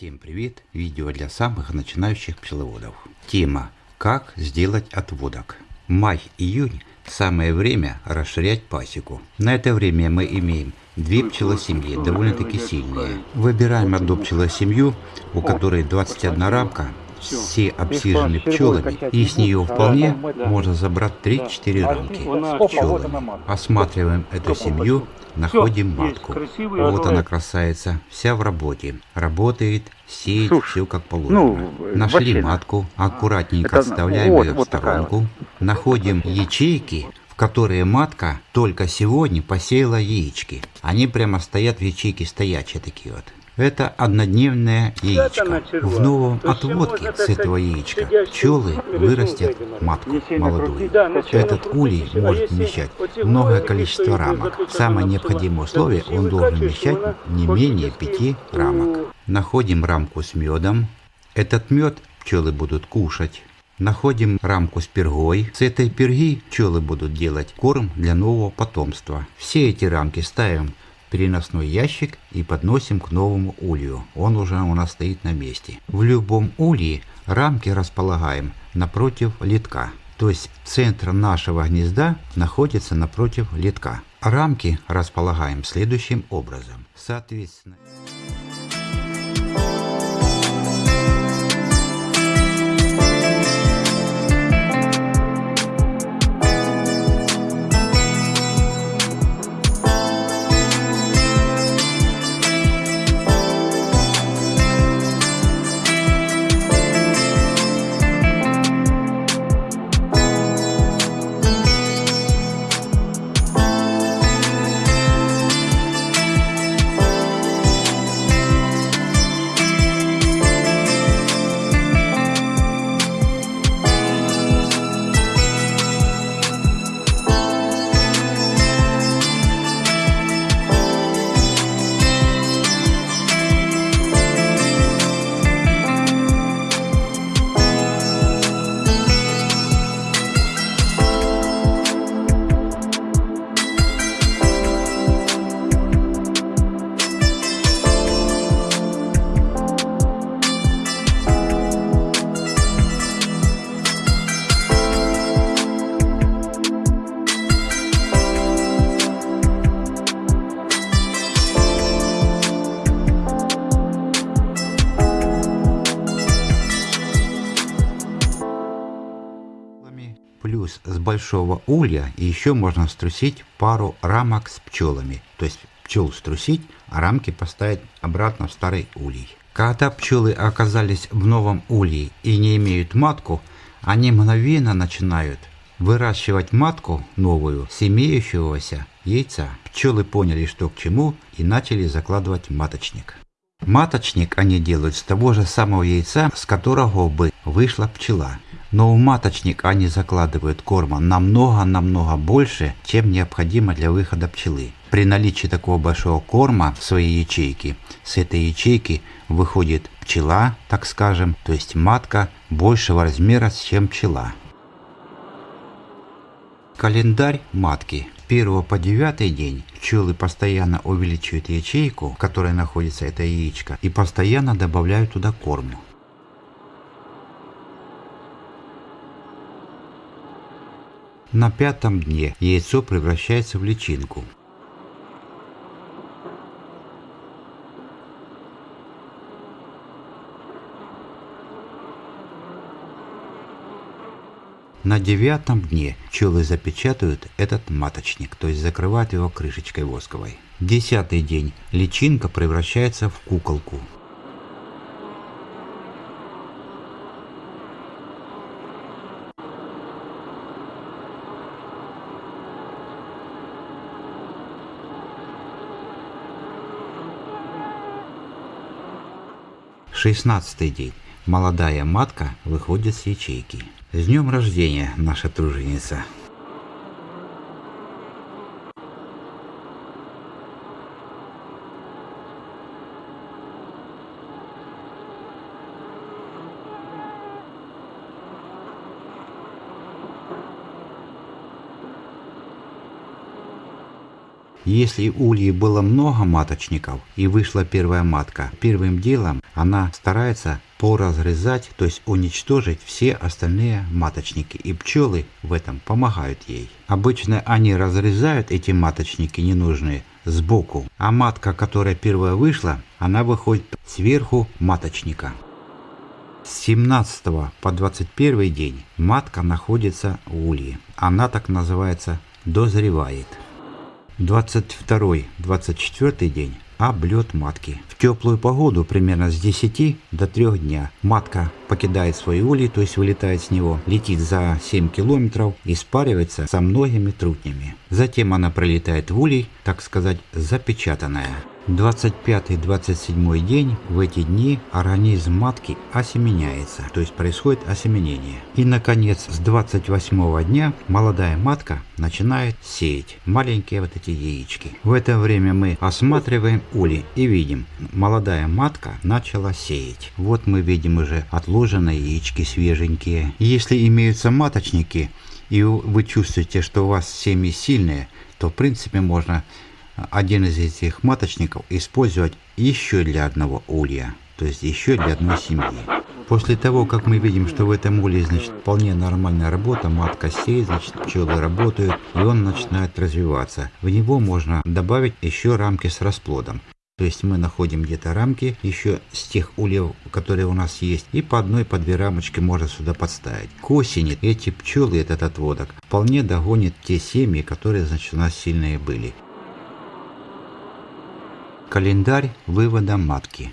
Всем привет! Видео для самых начинающих пчеловодов. Тема «Как сделать отводок». Май-июнь – самое время расширять пасеку. На это время мы имеем две пчелосемьи, довольно-таки сильные. Выбираем одну пчелосемью, у которой 21 рамка, все обсижены пчелами, и с нее вполне можно забрать 3-4 рамки пчелами. Осматриваем эту семью Находим матку. Вот она красавица, вся в работе. Работает, сеет, все как положено. Ну, Нашли матку, аккуратненько отставляем ее в сторонку. Находим ячейки, в которые матка только сегодня посеяла яички. Они прямо стоят в ячейке стоячие такие вот. Это однодневное яичко. В новом отводке с этого яичка пчелы вырастят матку молодую. Этот улей может вмещать многое количество рамок. Самое необходимое условие, он должен вмещать не менее 5 рамок. Находим рамку с медом. Этот мед пчелы будут кушать. Находим рамку с пергой. С этой перги пчелы будут делать корм для нового потомства. Все эти рамки ставим переносной ящик и подносим к новому улью. Он уже у нас стоит на месте. В любом улье рамки располагаем напротив литка. То есть центр нашего гнезда находится напротив литка. Рамки располагаем следующим образом. Соответственно... Плюс с большого улья еще можно струсить пару рамок с пчелами. То есть пчел струсить, а рамки поставить обратно в старый улей. Когда пчелы оказались в новом улье и не имеют матку, они мгновенно начинают выращивать матку новую с имеющегося яйца. Пчелы поняли, что к чему и начали закладывать маточник. Маточник они делают с того же самого яйца, с которого бы вышла пчела. Но в маточник они закладывают корма намного-намного больше, чем необходимо для выхода пчелы. При наличии такого большого корма в своей ячейке, с этой ячейки выходит пчела, так скажем, то есть матка большего размера, чем пчела. Календарь матки. 1 по 9 день пчелы постоянно увеличивают ячейку, в которой находится это яичко, и постоянно добавляют туда корм. На пятом дне яйцо превращается в личинку. На девятом дне пчелы запечатают этот маточник, то есть закрывают его крышечкой восковой. Десятый день личинка превращается в куколку. Шестнадцатый день. Молодая матка выходит с ячейки. С днем рождения, наша труженица! Если ульи было много маточников и вышла первая матка, первым делом она старается поразрезать, то есть уничтожить все остальные маточники. И пчелы в этом помогают ей. Обычно они разрезают эти маточники ненужные сбоку, а матка, которая первая вышла, она выходит сверху маточника. С 17 по 21 день матка находится в улье. Она так называется дозревает. 22-24 день облет матки. В теплую погоду примерно с 10 до 3 дня матка покидает свой улей, то есть вылетает с него, летит за 7 километров и спаривается со многими трутнями. Затем она пролетает в улей, так сказать, запечатанная. 25-27 день в эти дни организм матки осеменяется, то есть происходит осеменение. И наконец с 28 дня молодая матка начинает сеять маленькие вот эти яички. В это время мы осматриваем улей и видим, молодая матка начала сеять. Вот мы видим уже отложенные яички свеженькие. Если имеются маточники и вы чувствуете, что у вас семьи сильные, то в принципе можно один из этих маточников использовать еще для одного улья, то есть еще для одной семьи. После того, как мы видим, что в этом улье, значит, вполне нормальная работа, матка сеет, значит, пчелы работают, и он начинает развиваться. В него можно добавить еще рамки с расплодом. То есть мы находим где-то рамки еще с тех ульев, которые у нас есть, и по одной, по две рамочки можно сюда подставить. К осени эти пчелы, этот отводок, вполне догонят те семьи, которые, значит, у нас сильные были. Календарь вывода матки.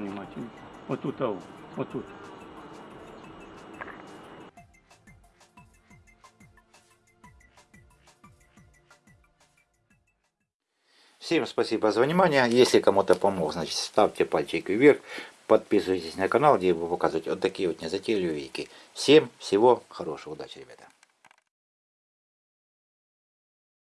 Внимательно. Вот тут, а, вот тут. Всем спасибо за внимание. Если кому-то помог, значит ставьте пальчик вверх. Подписывайтесь на канал, где я буду показывать вот такие вот незатейливые вики. Всем всего хорошего, удачи, ребята.